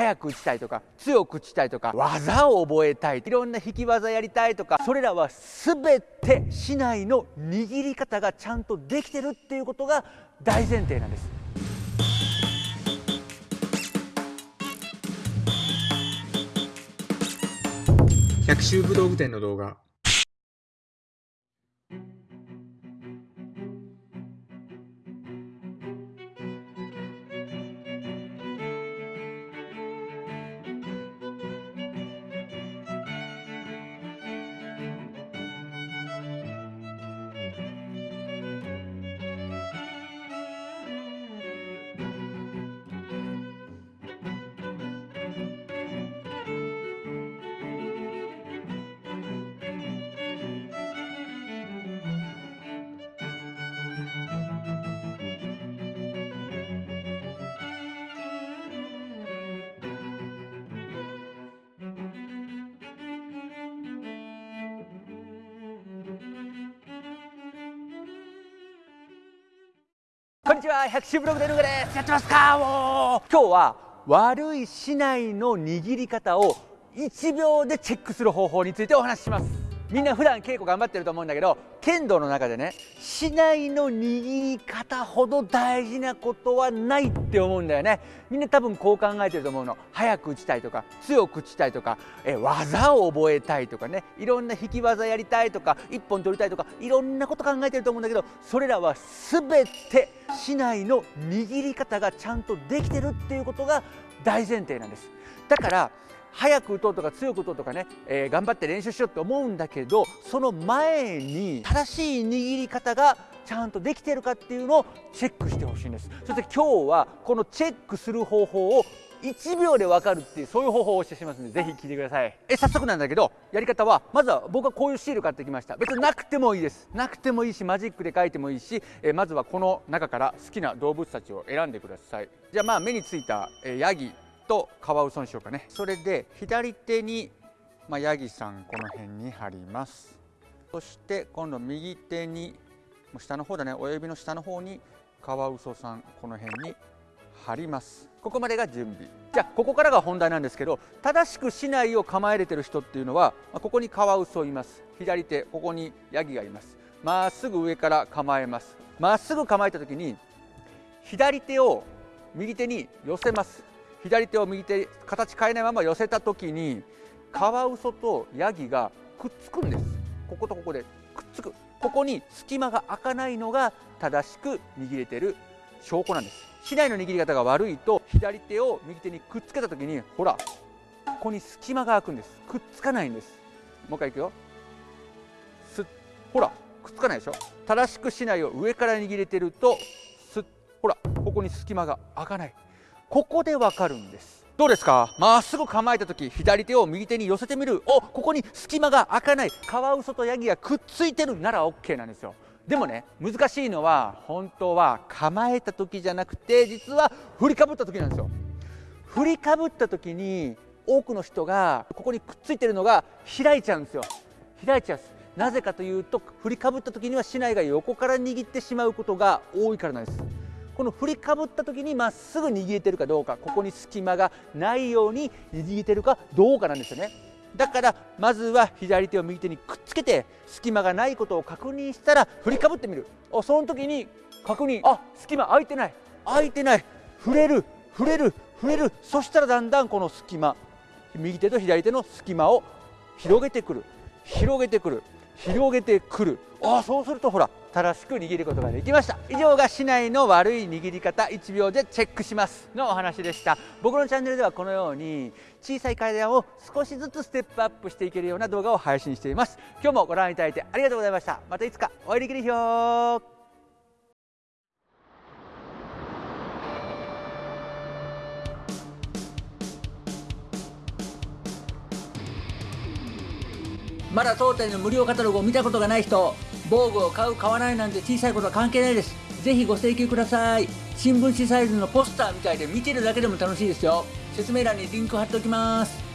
早く打ちたいとか強く打ちたいとか技を覚えたいいろんな引き技やりたいとかそれらは全て市内の握り方がちゃんとできてるっていうことが大前提なんです。百秋武道具店の動画にちは百秋ブログでですやってますか？もう今日は悪い市内の握り方を1秒でチェックする方法についてお話しします。みんな普段稽古頑張ってると思うんだけど剣道の中でね市内の握り方ほど大事なことはないって思うんだよね。みんな多分こう考えてると思うの。早く打ちたいとか強く打ちたいとかえ技を覚えたいとかね。いろんな引き技やりたいとか一本取りたいとかいろんなこと考えてると思うんだけどそれらは全て市内の握り方がちゃんとできてるっていうことが大前提なんです。だから早く打とうとか強く打とうとかね、えー、頑張って練習しようって思うんだけどその前に正しい握り方がちゃんとできてるかっていうのをチェックしてほしいんです。そして今日はこのチェックする方法を1秒で分かるっていうそういう方法をお教えしますのでぜひ聞いてください。え早速なんだけどやり方はまずは僕はこういうシール買ってきました。別になくてもいいです。なくてもいいしマジックで書いてもいいしえまずはこの中から好きな動物たちを選んでください。じゃあまあ目についたえヤギ。とカワウソにしようかね。それで左手に、まあ、ヤギさんこの辺に貼ります。そして今度右手に下の方だね。親指の下の方にカワウソさんこの辺に貼ります。ここまでが準備。じゃあここからが本題なんですけど正しく竹刀を構えれてる人っていうのはここにカワウソいます。左手ここにヤギがいます。まっすぐ上から構えます。まっすぐ構えた時に左手を右手に寄せます。左手を右手形変えないまま寄せた時にカワウソとヤギがくっつくんです。こことここでくっつく。ここに隙間が開かないのが正しく握れてる証拠なんです。市内の握り方が悪いと左手を右手にくっつけた時にほらここに隙間が開くんです。くっつかないんです。もう一回いくよ。すっほらくっつかないでしょ。正しく市内を上から握れてるとすっほらここに隙間が開かない。ここでわかるんです。どうですか？まっすぐ構えた時左手を右手に寄せてみる。おここに隙間が開かない。カワウソとヤギがくっついてるなら OK なんですよ。でもね難しいのは本当は構えた時じゃなくて実は振りかぶった時なんですよ。振りかぶった時に多くの人がここにくっついてるのが開いちゃうんですよ。開いちゃうんです。なぜかというと振りかぶった時には竹刀が横から握ってしまうことが多いからなんです。この振りかぶった時にまっすぐ握れてるかどうかここに隙間がないように握れてるかどうかなんですよね。だからまずは左手を右手にくっつけて隙間がないことを確認したら振りかぶってみる。その時に確認。あ隙間空いてない。空いてない。触れる。触れる。触れる。そしたらだんだんこの隙間右手と左手の隙間を広げてくる。広げてくる。広げてくる。ああそうするとほら正しく握ることができました。以上が市内の悪い握り方1秒でチェックしますのお話でした。僕のチャンネルではこのように小さい階段を少しずつステップアップしていけるような動画を配信しています。今日もご覧いただいてありがとうございました。またいつかお会いできる日まだ当店の無料カタログを見たことがない人防具を買う買わないなんて小さいことは関係ないです。ぜひご請求ください。新聞紙サイズのポスターみたいで見てるだけでも楽しいですよ。説明欄にリンク貼っておきます。